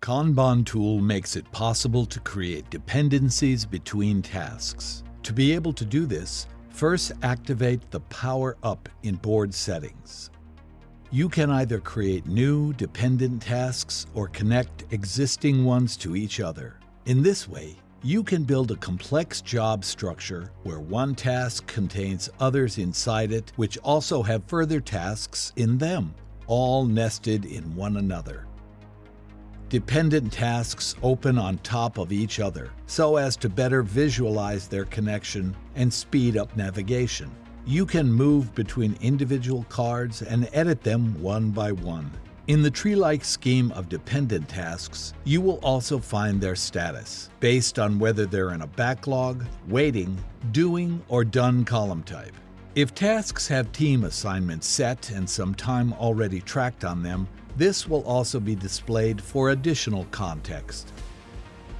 Kanban tool makes it possible to create dependencies between tasks. To be able to do this, first activate the Power Up in board settings. You can either create new dependent tasks or connect existing ones to each other. In this way, you can build a complex job structure where one task contains others inside it which also have further tasks in them, all nested in one another. Dependent tasks open on top of each other so as to better visualize their connection and speed up navigation. You can move between individual cards and edit them one by one. In the tree-like scheme of dependent tasks, you will also find their status, based on whether they're in a backlog, waiting, doing, or done column type. If tasks have team assignments set and some time already tracked on them, this will also be displayed for additional context.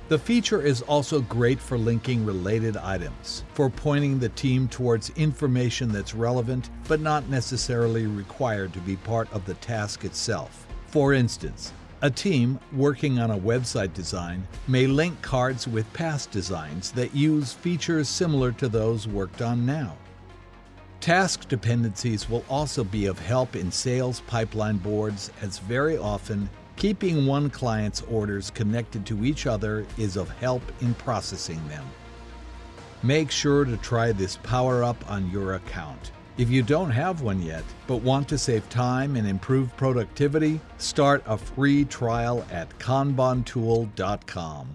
The feature is also great for linking related items, for pointing the team towards information that's relevant but not necessarily required to be part of the task itself. For instance, a team working on a website design may link cards with past designs that use features similar to those worked on now. Task dependencies will also be of help in sales pipeline boards as very often Keeping one client's orders connected to each other is of help in processing them. Make sure to try this power up on your account. If you don't have one yet, but want to save time and improve productivity, start a free trial at kanbantool.com.